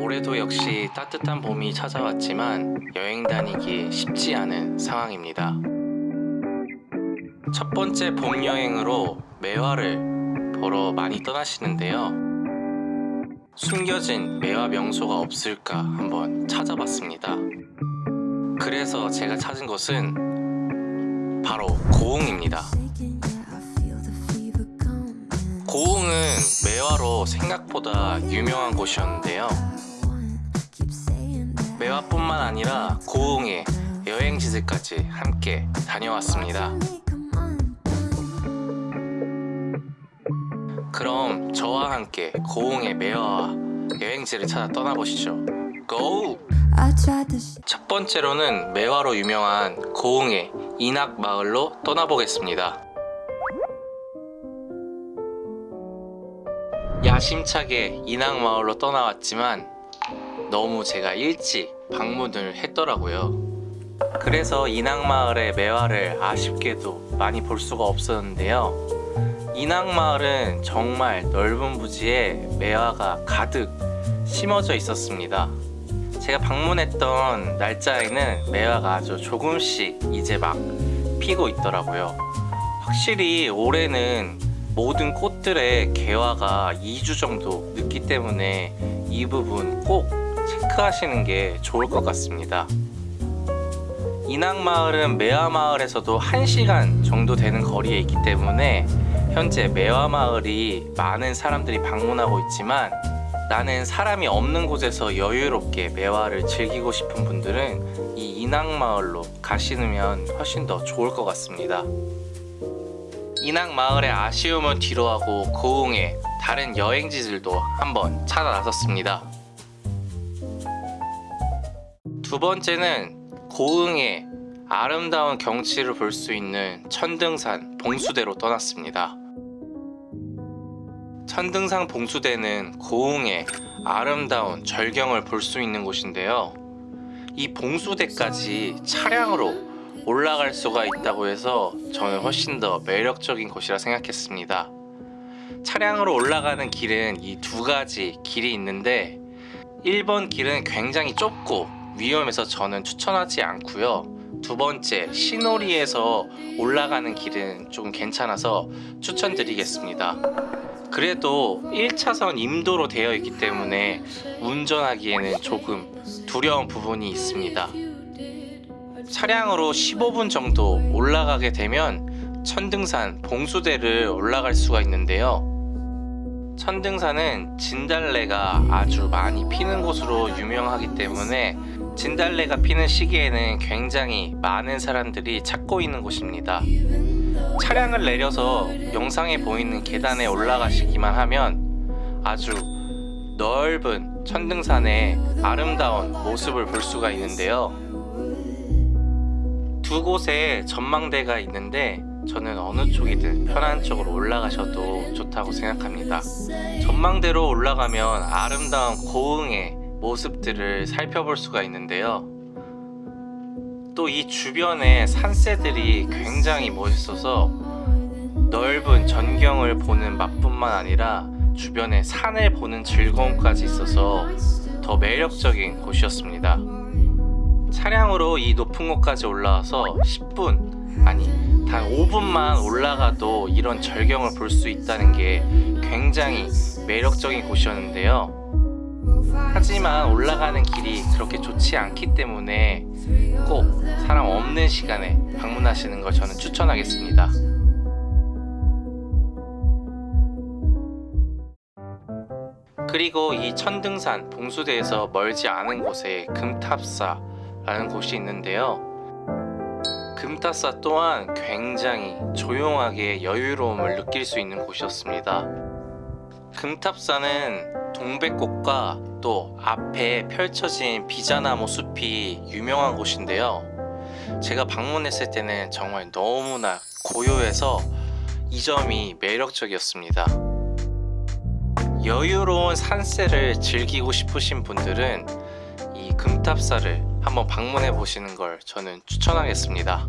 올해도 역시 따뜻한 봄이 찾아왔지만 여행 다니기 쉽지 않은 상황입니다. 첫 번째 봄 여행으로 매화를 보러 많이 떠나시는데요. 숨겨진 매화 명소가 없을까 한번 찾아봤습니다. 그래서 제가 찾은 곳은 바로 고흥입니다. 고흥은 매화로 생각보다 유명한 곳이었는데요. 매화뿐만 아니라 고흥의 여행지들까지 함께 다녀왔습니다. 그럼 저와 함께 고흥의 매화와 여행지를 찾아 떠나보시죠. 고! 첫 번째로는 매화로 유명한 고흥의 인학마을로 떠나보겠습니다. 야심차게 인학마을로 떠나왔지만 너무 제가 일찍 방문을 했더라고요. 그래서 인학마을의 매화를 아쉽게도 많이 볼 수가 없었는데요. 인학마을은 정말 넓은 부지에 매화가 가득 심어져 있었습니다. 제가 방문했던 날짜에는 매화가 아주 조금씩 이제 막 피고 있더라고요. 확실히 올해는 모든 꽃들의 개화가 2주 정도 늦기 때문에 이 부분 꼭 체크하시는 게 좋을 것 같습니다. 인학마을은 매화마을에서도 1시간 정도 되는 거리에 있기 때문에 현재 매화마을이 많은 사람들이 방문하고 있지만 나는 사람이 없는 곳에서 여유롭게 매화를 즐기고 싶은 분들은 이 인학마을로 가시면 훨씬 더 좋을 것 같습니다. 인학마을의 아쉬움은 뒤로하고 고흥의 다른 여행지들도 한번 찾아 나섰습니다. 두 번째는 고흥의 아름다운 경치를 볼 수 있는 천등산 봉수대로 떠났습니다. 천등산 봉수대는 고흥의 아름다운 절경을 볼 수 있는 곳인데요. 이 봉수대까지 차량으로 올라갈 수가 있다고 해서 저는 훨씬 더 매력적인 곳이라 생각했습니다. 차량으로 올라가는 길은 이 두 가지 길이 있는데 1번 길은 굉장히 좁고 위험해서 저는 추천하지 않고요. 두 번째 시노리에서 올라가는 길은 좀 괜찮아서 추천드리겠습니다. 그래도 1차선 임도로 되어 있기 때문에 운전하기에는 조금 두려운 부분이 있습니다. 차량으로 15분 정도 올라가게 되면 천등산 봉수대를 올라갈 수가 있는데요. 천등산은 진달래가 아주 많이 피는 곳으로 유명하기 때문에 진달래가 피는 시기에는 굉장히 많은 사람들이 찾고 있는 곳입니다. 차량을 내려서 영상에 보이는 계단에 올라가시기만 하면 아주 넓은 천등산의 아름다운 모습을 볼 수가 있는데요. 두 곳에 전망대가 있는데 저는 어느 쪽이든 편한 쪽으로 올라가셔도 좋다고 생각합니다. 전망대로 올라가면 아름다운 고흥의 모습들을 살펴볼 수가 있는데요. 또 이 주변의 산새들이 굉장히 멋있어서 넓은 전경을 보는 맛뿐만 아니라 주변의 산을 보는 즐거움까지 있어서 더 매력적인 곳이었습니다. 차량으로 이 높은 곳까지 올라와서 10분 아니 단 5분만 올라가도 이런 절경을 볼 수 있다는 게 굉장히 매력적인 곳이었는데요. 하지만 올라가는 길이 그렇게 좋지 않기 때문에 꼭 사람 없는 시간에 방문하시는 걸 저는 추천하겠습니다. 그리고 이 천등산 봉수대에서 멀지 않은 곳에 금탑사라는 곳이 있는데요. 금탑사 또한 굉장히 조용하게 여유로움을 느낄 수 있는 곳이었습니다. 금탑사는 동백꽃과 또 앞에 펼쳐진 비자나무 숲이 유명한 곳인데요. 제가 방문했을 때는 정말 너무나 고요해서 이 점이 매력적이었습니다. 여유로운 산세를 즐기고 싶으신 분들은 이 금탑사를 한번 방문해 보시는 걸 저는 추천하겠습니다.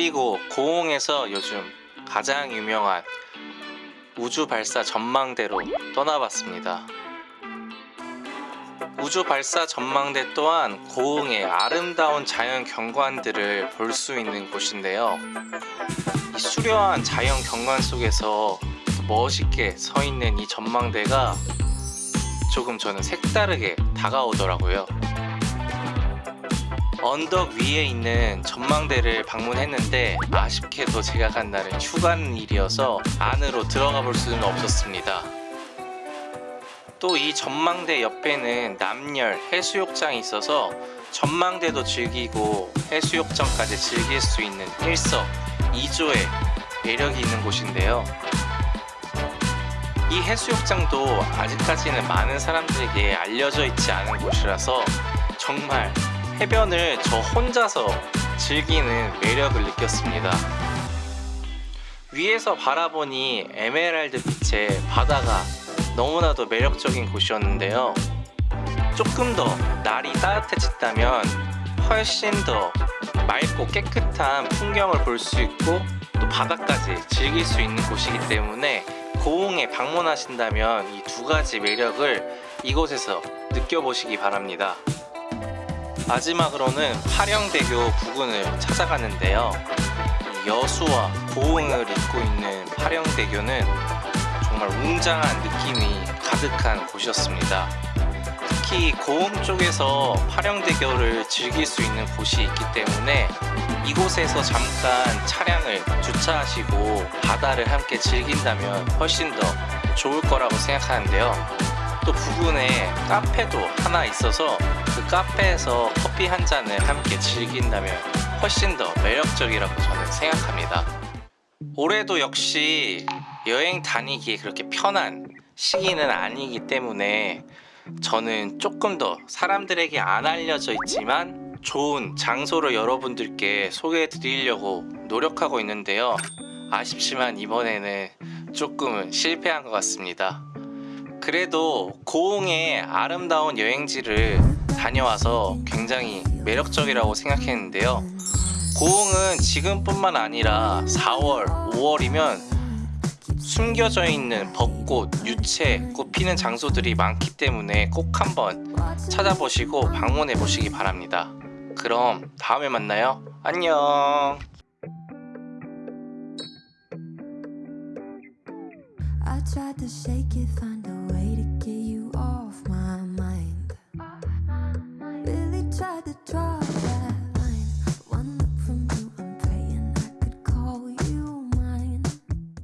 그리고 고흥에서 요즘 가장 유명한 우주 발사 전망대로 떠나봤습니다. 우주 발사 전망대 또한 고흥의 아름다운 자연 경관들을 볼 수 있는 곳인데요. 이 수려한 자연 경관 속에서 멋있게 서 있는 이 전망대가 조금 저는 색다르게 다가오더라고요. 언덕 위에 있는 전망대를 방문했는데 아쉽게도 제가 간 날은 휴관일이어서 안으로 들어가 볼 수는 없었습니다. 또 이 전망대 옆에는 남열 해수욕장이 있어서 전망대도 즐기고 해수욕장까지 즐길 수 있는 일석이조의 매력이 있는 곳인데요. 이 해수욕장도 아직까지는 많은 사람들에게 알려져 있지 않은 곳이라서 정말 해변을 저 혼자서 즐기는 매력을 느꼈습니다. 위에서 바라보니 에메랄드 빛의 바다가 너무나도 매력적인 곳이었는데요. 조금 더 날이 따뜻해졌다면 훨씬 더 맑고 깨끗한 풍경을 볼 수 있고 또 바다까지 즐길 수 있는 곳이기 때문에 고흥에 방문하신다면 이 두 가지 매력을 이곳에서 느껴보시기 바랍니다. 마지막으로는 파령대교 부근을 찾아갔는데요. 이 여수와 고흥을 잇고 있는 파령대교는 정말 웅장한 느낌이 가득한 곳이었습니다. 특히 고흥 쪽에서 파령대교를 즐길 수 있는 곳이 있기 때문에 이곳에서 잠깐 차량을 주차하시고 바다를 함께 즐긴다면 훨씬 더 좋을 거라고 생각하는데요. 또 부근에 카페도 하나 있어서 그 카페에서 커피 한 잔을 함께 즐긴다면 훨씬 더 매력적이라고 저는 생각합니다. 올해도 역시 여행 다니기에 그렇게 편한 시기는 아니기 때문에 저는 조금 더 사람들에게 안 알려져 있지만 좋은 장소를 여러분들께 소개해 드리려고 노력하고 있는데요. 아쉽지만 이번에는 조금은 실패한 것 같습니다. 그래도 고흥의 아름다운 여행지를 다녀와서 굉장히 매력적이라고 생각했는데요. 고흥은 지금뿐만 아니라 4월, 5월이면 숨겨져 있는 벚꽃, 유채, 꽃 피는 장소들이 많기 때문에 꼭 한번 찾아보시고 방문해 보시기 바랍니다. 그럼 다음에 만나요. 안녕. I tried to shake it, find a way to get you off my